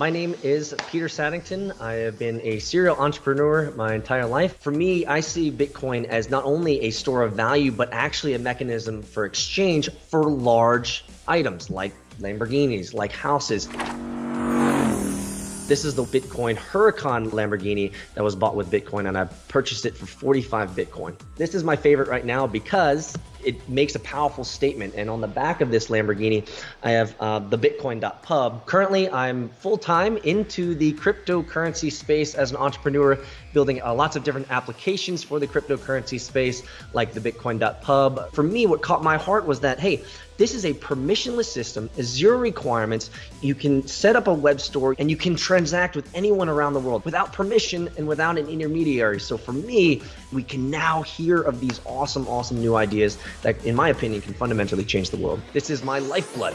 My name is Peter Saddington. I have been a serial entrepreneur my entire life. For me, I see Bitcoin as not only a store of value, but actually a mechanism for exchange for large items like Lamborghinis, like houses. This is the Bitcoin Huracan Lamborghini that was bought with Bitcoin and I purchased it for 45 Bitcoin. This is my favorite right now because it makes a powerful statement. And on the back of this Lamborghini, I have uh, the Bitcoin.pub. Currently, I'm full time into the cryptocurrency space as an entrepreneur, building uh, lots of different applications for the cryptocurrency space, like the Bitcoin.pub. For me, what caught my heart was that, hey, this is a permissionless system, zero requirements. You can set up a web store and you can transact with anyone around the world without permission and without an intermediary. So for me, we can now hear of these awesome, awesome new ideas that, in my opinion, can fundamentally change the world. This is my lifeblood.